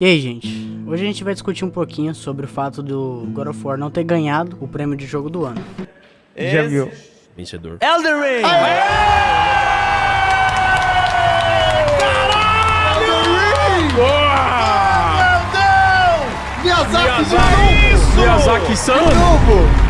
E aí, gente? Hoje a gente vai discutir um pouquinho sobre o fato do God of War não ter ganhado o prêmio de jogo do ano. Esse... Já viu? Vencedor. Elden Ring! Miyazaki, Miyazaki! Miyazaki-san! Vamos, monstro!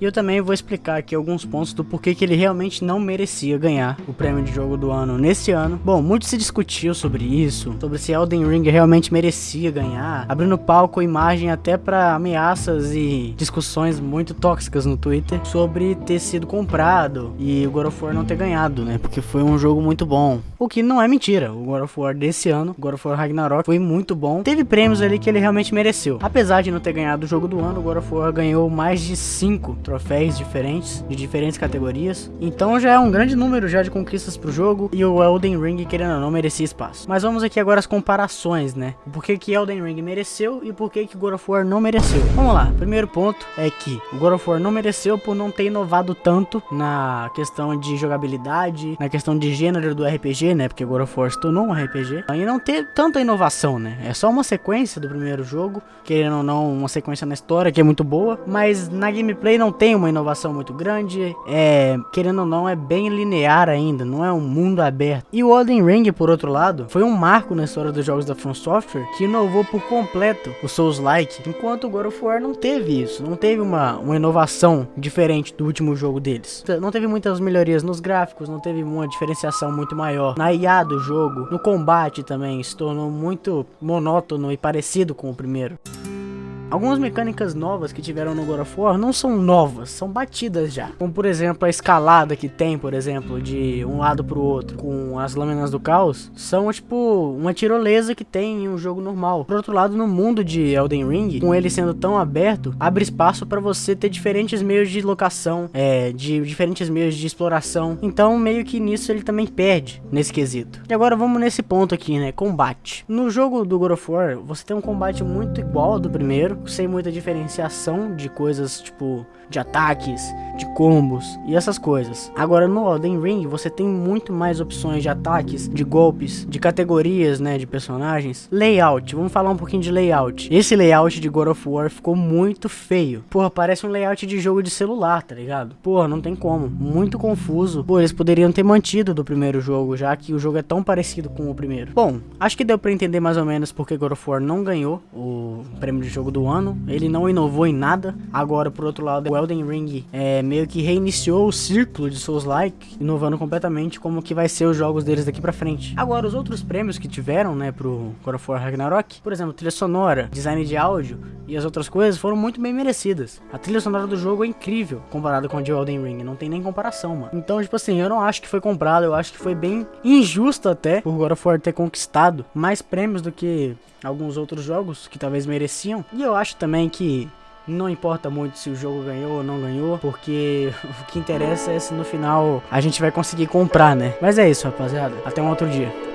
E eu também vou explicar aqui alguns pontos do porquê que ele realmente não merecia ganhar o prêmio de jogo do ano nesse ano. Bom, muito se discutiu sobre isso, sobre se Elden Ring realmente merecia ganhar, abrindo palco imagem até para ameaças e discussões muito tóxicas no Twitter sobre ter sido comprado e o God of War não ter ganhado, né? Porque foi um jogo muito bom. O que não é mentira. O God of War desse ano, God of War Ragnarok, foi muito bom. Teve prêmios ali que ele realmente mereceu. Apesar de não ter ganhado o jogo do ano, o God of War ganhou mais de 5 troféus diferentes, de diferentes categorias. Então já é um grande número já de conquistas pro jogo. E o Elden Ring, querendo ou não, merecia espaço. Mas vamos aqui agora as comparações, né? Por que que Elden Ring mereceu e por que que God of War não mereceu. Vamos lá. Primeiro ponto é que o God of War não mereceu por não ter inovado tanto na questão de jogabilidade, na questão de gênero do RPG, né? Porque God of War se tornou um RPG. E não ter tanta inovação, né? É só uma sequência do primeiro jogo, querendo ou não, uma sequência na história que é muito boa, mas na gameplay não tem uma inovação muito grande, é, querendo ou não, é bem linear ainda, não é um mundo aberto. E o Elden Ring, por outro lado, foi um marco na história dos jogos da From Software que inovou por completo o Souls-like, enquanto o God of War não teve isso, não teve uma, uma inovação diferente do último jogo deles. Não teve muitas melhorias nos gráficos, não teve uma diferenciação muito maior na IA do jogo, no combate também, se tornou muito monótono e parecido com o primeiro. Algumas mecânicas novas que tiveram no God of War não são novas, são batidas já. Como por exemplo a escalada que tem, por exemplo, de um lado pro outro com as lâminas do caos, são tipo uma tirolesa que tem em um jogo normal. Por outro lado, no mundo de Elden Ring, com ele sendo tão aberto, abre espaço para você ter diferentes meios de locação, é, de diferentes meios de exploração. Então meio que nisso ele também perde nesse quesito. E agora vamos nesse ponto aqui, né? Combate. No jogo do God of War, você tem um combate muito igual ao do primeiro sem muita diferenciação de coisas tipo de ataques, de combos e essas coisas. Agora no Elden Ring você tem muito mais opções de ataques, de golpes, de categorias, né, de personagens. Layout, vamos falar um pouquinho de layout. Esse layout de God of War ficou muito feio. Porra, parece um layout de jogo de celular, tá ligado? Porra, não tem como. Muito confuso. Pô, eles poderiam ter mantido do primeiro jogo, já que o jogo é tão parecido com o primeiro. Bom, acho que deu pra entender mais ou menos porque God of War não ganhou o prêmio de jogo do ano. Ele não inovou em nada. Agora, por outro lado, o Elden Ring é, meio que reiniciou o círculo de Souls-like, inovando completamente como que vai ser os jogos deles daqui pra frente. Agora, os outros prêmios que tiveram, né, pro God of War Ragnarok, por exemplo, trilha sonora, design de áudio e as outras coisas foram muito bem merecidas. A trilha sonora do jogo é incrível comparada com a de Elden Ring, não tem nem comparação, mano. Então, tipo assim, eu não acho que foi comprado, eu acho que foi bem injusto até por God of War ter conquistado mais prêmios do que alguns outros jogos que talvez mereciam. E eu acho também que não importa muito se o jogo ganhou ou não ganhou, porque o que interessa é se no final a gente vai conseguir comprar, né? Mas é isso, rapaziada. Até um outro dia.